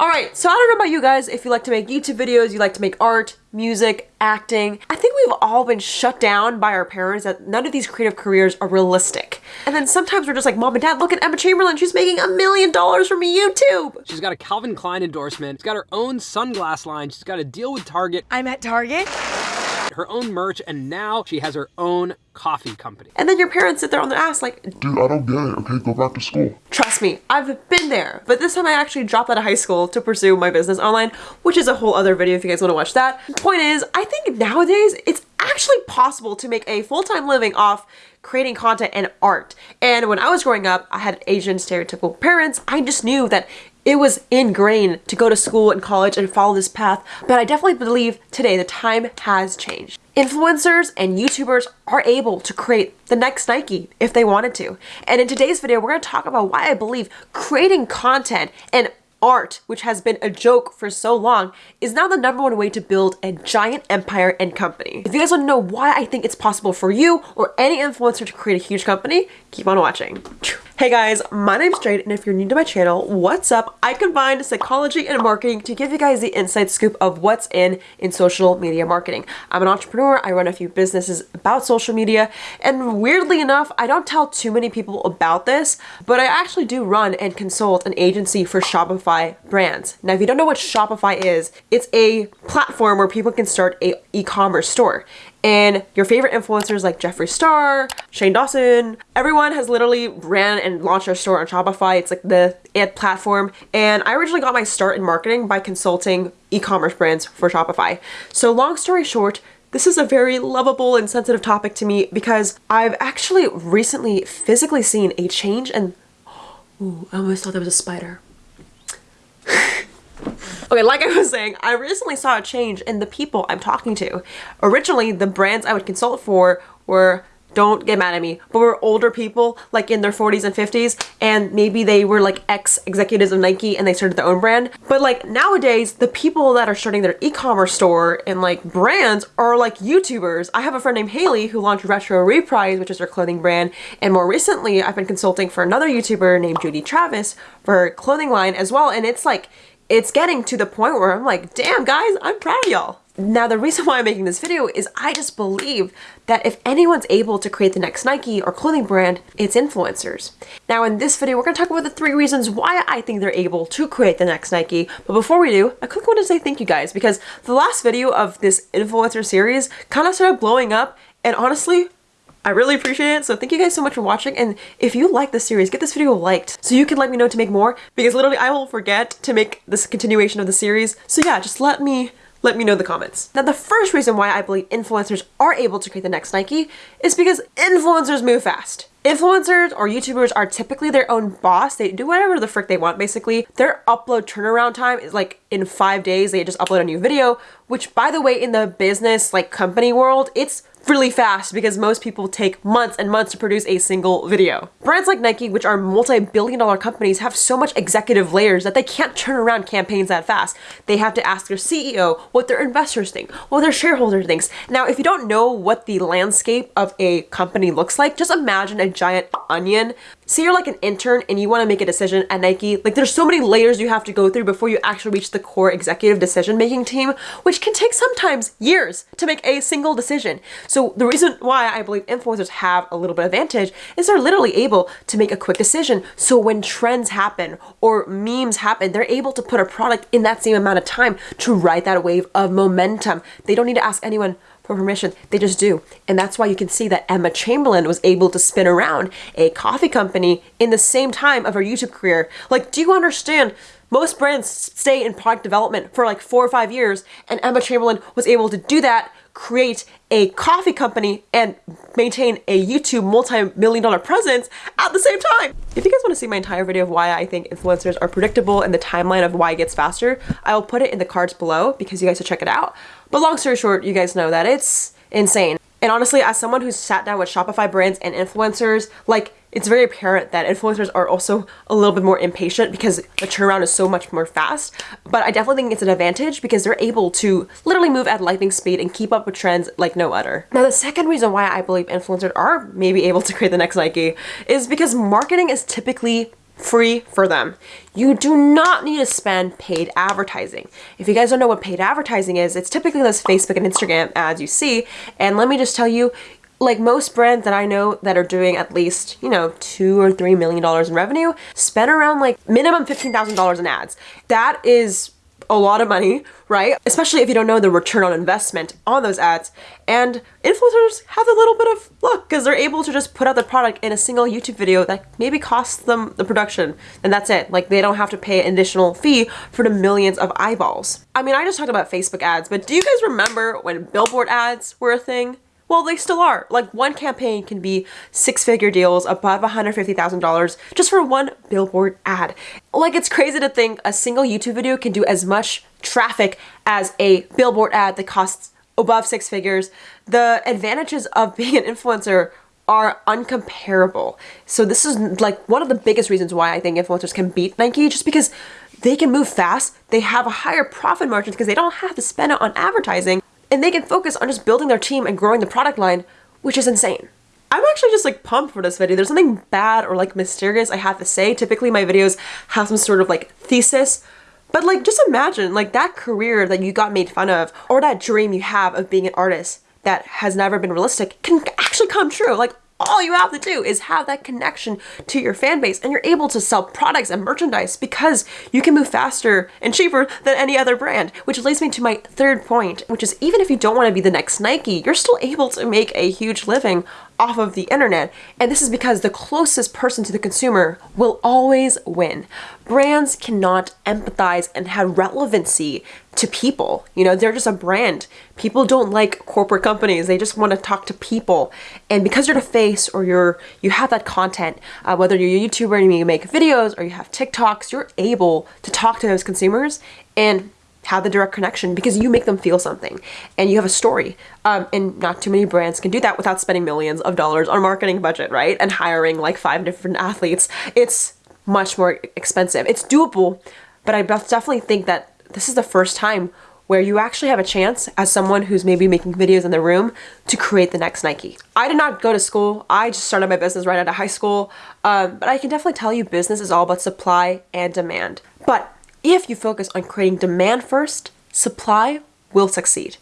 Alright, so I don't know about you guys, if you like to make YouTube videos, you like to make art, music, acting. I think we've all been shut down by our parents that none of these creative careers are realistic. And then sometimes we're just like, mom and dad, look at Emma Chamberlain, she's making a million dollars from YouTube. She's got a Calvin Klein endorsement, she's got her own sunglass line, she's got a deal with Target. I'm at Target her own merch, and now she has her own coffee company. And then your parents sit there on their ass like, Dude, I don't get it. Okay, go back to school. Trust me, I've been there. But this time I actually dropped out of high school to pursue my business online, which is a whole other video if you guys want to watch that. Point is, I think nowadays it's actually possible to make a full-time living off creating content and art. And when I was growing up, I had Asian stereotypical parents. I just knew that it was ingrained to go to school and college and follow this path, but I definitely believe today the time has changed. Influencers and YouTubers are able to create the next Nike if they wanted to. And in today's video, we're to talk about why I believe creating content and art, which has been a joke for so long, is now the number one way to build a giant empire and company. If you guys want to know why I think it's possible for you or any influencer to create a huge company, keep on watching. Hey guys, my name's Jade, and if you're new to my channel, what's up? I combined psychology and marketing to give you guys the inside scoop of what's in in social media marketing. I'm an entrepreneur, I run a few businesses about social media, and weirdly enough, I don't tell too many people about this, but I actually do run and consult an agency for Shopify brands. Now, if you don't know what Shopify is, it's a platform where people can start a e-commerce store. And your favorite influencers like Jeffree Star, Shane Dawson, everyone has literally ran and launched their store on Shopify. It's like the ad platform. And I originally got my start in marketing by consulting e-commerce brands for Shopify. So long story short, this is a very lovable and sensitive topic to me because I've actually recently physically seen a change and ooh, I almost thought there was a spider. Okay, like I was saying, I recently saw a change in the people I'm talking to. Originally, the brands I would consult for were don't get mad at me, but were older people like in their 40s and 50s and maybe they were like ex-executives of Nike and they started their own brand. But like nowadays, the people that are starting their e-commerce store and like brands are like YouTubers. I have a friend named Haley who launched Retro Reprise, which is her clothing brand. And more recently, I've been consulting for another YouTuber named Judy Travis for her clothing line as well. And it's like, it's getting to the point where I'm like, damn guys, I'm proud of y'all. Now the reason why I'm making this video is I just believe that if anyone's able to create the next Nike or clothing brand, it's influencers. Now in this video, we're gonna talk about the three reasons why I think they're able to create the next Nike. But before we do, I quickly want to say thank you guys because the last video of this influencer series kind of started blowing up and honestly, I really appreciate it. So thank you guys so much for watching. And if you like this series, get this video liked so you can let me know to make more because literally I will forget to make this continuation of the series. So yeah, just let me let me know in the comments. Now the first reason why I believe influencers are able to create the next Nike is because influencers move fast. Influencers or YouTubers are typically their own boss. They do whatever the frick they want basically. Their upload turnaround time is like in five days they just upload a new video, which by the way in the business like company world, it's really fast because most people take months and months to produce a single video. Brands like Nike, which are multi-billion dollar companies, have so much executive layers that they can't turn around campaigns that fast. They have to ask their CEO what their investors think, what their shareholder thinks. Now, if you don't know what the landscape of a company looks like, just imagine a giant onion say you're like an intern and you want to make a decision at Nike, like there's so many layers you have to go through before you actually reach the core executive decision making team, which can take sometimes years to make a single decision. So the reason why I believe influencers have a little bit of advantage is they're literally able to make a quick decision. So when trends happen or memes happen, they're able to put a product in that same amount of time to ride that wave of momentum. They don't need to ask anyone, for permission. They just do. And that's why you can see that Emma Chamberlain was able to spin around a coffee company in the same time of her YouTube career. Like, do you understand? Most brands stay in product development for like four or five years, and Emma Chamberlain was able to do that, create a coffee company, and maintain a YouTube multi-million dollar presence at the same time. If you guys want to see my entire video of why I think influencers are predictable and the timeline of why it gets faster, I will put it in the cards below because you guys should check it out. But long story short, you guys know that it's insane. And honestly, as someone who's sat down with Shopify brands and influencers, like it's very apparent that influencers are also a little bit more impatient because the turnaround is so much more fast. But I definitely think it's an advantage because they're able to literally move at lightning speed and keep up with trends like no other. Now, the second reason why I believe influencers are maybe able to create the next Nike is because marketing is typically free for them. You do not need to spend paid advertising. If you guys don't know what paid advertising is, it's typically those Facebook and Instagram ads you see. And let me just tell you, like most brands that I know that are doing at least, you know, two or three million dollars in revenue, spend around like minimum $15,000 in ads. That is a lot of money, right? Especially if you don't know the return on investment on those ads. And influencers have a little bit of luck because they're able to just put out the product in a single YouTube video that maybe costs them the production. And that's it. Like they don't have to pay an additional fee for the millions of eyeballs. I mean, I just talked about Facebook ads, but do you guys remember when billboard ads were a thing? Well, they still are. Like one campaign can be six figure deals above $150,000 just for one billboard ad. Like it's crazy to think a single YouTube video can do as much traffic as a billboard ad that costs above six figures. The advantages of being an influencer are uncomparable. So this is like one of the biggest reasons why I think influencers can beat Nike just because they can move fast, they have a higher profit margin because they don't have to spend it on advertising and they can focus on just building their team and growing the product line, which is insane. I'm actually just like pumped for this video. There's nothing bad or like mysterious I have to say. Typically my videos have some sort of like thesis, but like just imagine like that career that you got made fun of or that dream you have of being an artist that has never been realistic can actually come true. Like all you have to do is have that connection to your fan base and you're able to sell products and merchandise because you can move faster and cheaper than any other brand. Which leads me to my third point, which is even if you don't want to be the next Nike, you're still able to make a huge living off of the internet. And this is because the closest person to the consumer will always win. Brands cannot empathize and have relevancy to people. You know, they're just a brand. People don't like corporate companies. They just want to talk to people. And because you're the face or you're you have that content, uh, whether you're a YouTuber and you make videos or you have TikToks, you're able to talk to those consumers and have the direct connection because you make them feel something and you have a story. Um, and not too many brands can do that without spending millions of dollars on marketing budget, right? And hiring like five different athletes. It's much more expensive. It's doable, but I definitely think that this is the first time where you actually have a chance as someone who's maybe making videos in the room to create the next Nike. I did not go to school. I just started my business right out of high school. Um, but I can definitely tell you business is all about supply and demand. But if you focus on creating demand first, supply will succeed.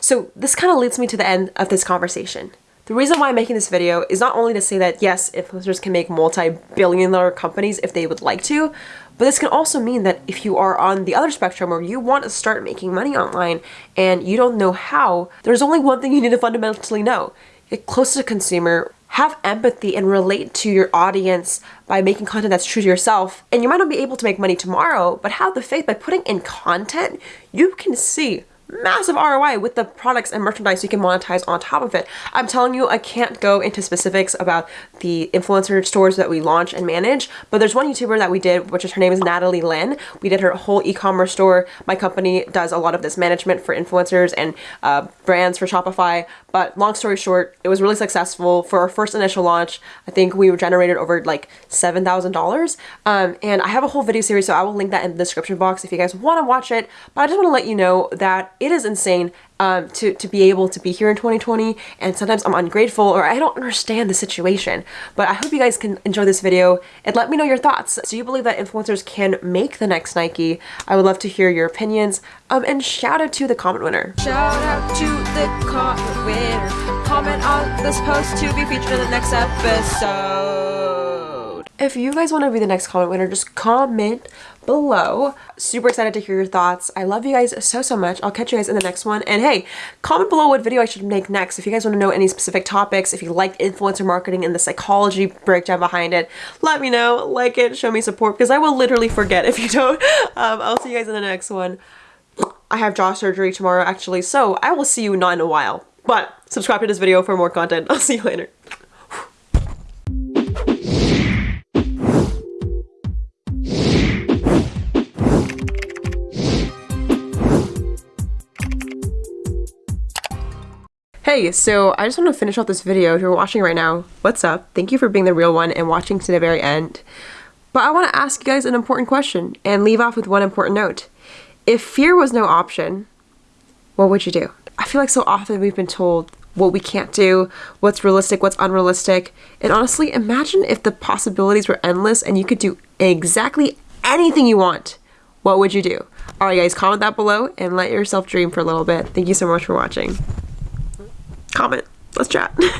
So this kind of leads me to the end of this conversation. The reason why I'm making this video is not only to say that yes, influencers can make multi-billion dollar companies if they would like to, but this can also mean that if you are on the other spectrum where you want to start making money online and you don't know how, there's only one thing you need to fundamentally know. Get close to the consumer, have empathy and relate to your audience by making content that's true to yourself. And you might not be able to make money tomorrow, but have the faith by putting in content, you can see massive ROI with the products and merchandise you can monetize on top of it. I'm telling you, I can't go into specifics about the influencer stores that we launch and manage, but there's one YouTuber that we did, which is her name is Natalie Lynn. We did her whole e-commerce store. My company does a lot of this management for influencers and uh, brands for Shopify. But long story short, it was really successful for our first initial launch. I think we generated over like $7,000. Um, and I have a whole video series, so I will link that in the description box if you guys want to watch it. But I just want to let you know that it is insane um, to, to be able to be here in 2020 and sometimes I'm ungrateful or I don't understand the situation. But I hope you guys can enjoy this video and let me know your thoughts. Do you believe that influencers can make the next Nike? I would love to hear your opinions. Um, and shout out to the comment winner. Shout out to the comment winner. Comment on this post to be featured in the next episode. If you guys want to be the next comment winner, just comment below. Super excited to hear your thoughts. I love you guys so, so much. I'll catch you guys in the next one. And hey, comment below what video I should make next. If you guys want to know any specific topics, if you like influencer marketing and the psychology breakdown behind it, let me know. Like it, show me support, because I will literally forget if you don't. Um, I'll see you guys in the next one. I have jaw surgery tomorrow, actually, so I will see you not in a while. But subscribe to this video for more content. I'll see you later. Hey, so I just want to finish off this video. If you're watching right now, what's up? Thank you for being the real one and watching to the very end. But I want to ask you guys an important question and leave off with one important note. If fear was no option, what would you do? I feel like so often we've been told what we can't do, what's realistic, what's unrealistic. And honestly, imagine if the possibilities were endless and you could do exactly anything you want, what would you do? All right, guys, comment that below and let yourself dream for a little bit. Thank you so much for watching. Comment. Let's chat.